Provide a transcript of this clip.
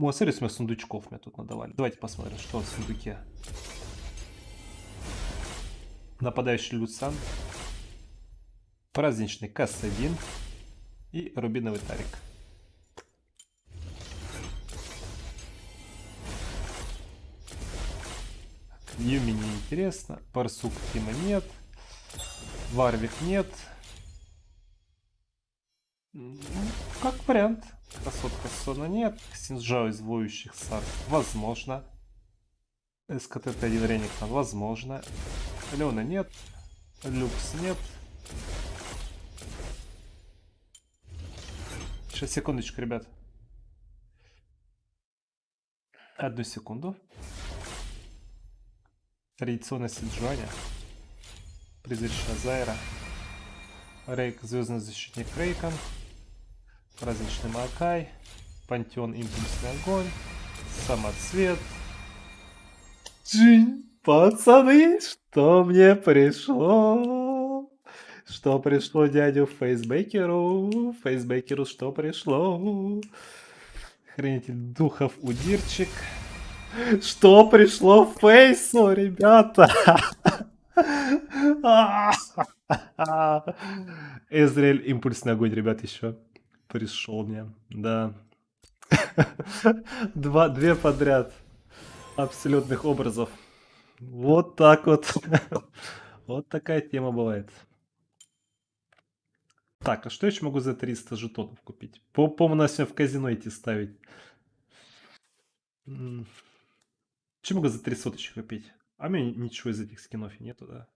О, смотри, сколько сундучков мне тут надавали. Давайте посмотрим, что в сундуке. Нападающий Люцан. Праздничный Кассадин. И рубиновый Тарик. Юми не интересно. Парсук Тима нет. Варвик нет. Ну, как вариант. Красотка Сона нет. Синджао из воющих сад. Возможно. СКТ-1 Ренигтон. Возможно. Леона нет. Люкс нет. Сейчас, секундочку, ребят. Одну секунду. Традиционно Сиджуаня. Призрачная Зайра. Рейк, Звездный защитник Рейкон. Праздничный Макай. Пантеон Импульсный огонь. Самоцвет. Джинь, пацаны, что мне пришло? Что пришло дядю Фейсбекеру? Фейсбекеру что пришло? Хранитель духов Удирчик. Что пришло Фейсу, ребята? Эзрель импульсный огонь, ребят, еще пришел мне. Да. Два, две подряд абсолютных образов. Вот так вот. Вот такая тема бывает. Так, а что еще могу за 300 жетонов купить? По-моему, надо сегодня в казино идти ставить. Что могу за 3 соточек купить? А у меня ничего из этих скинов нету, да?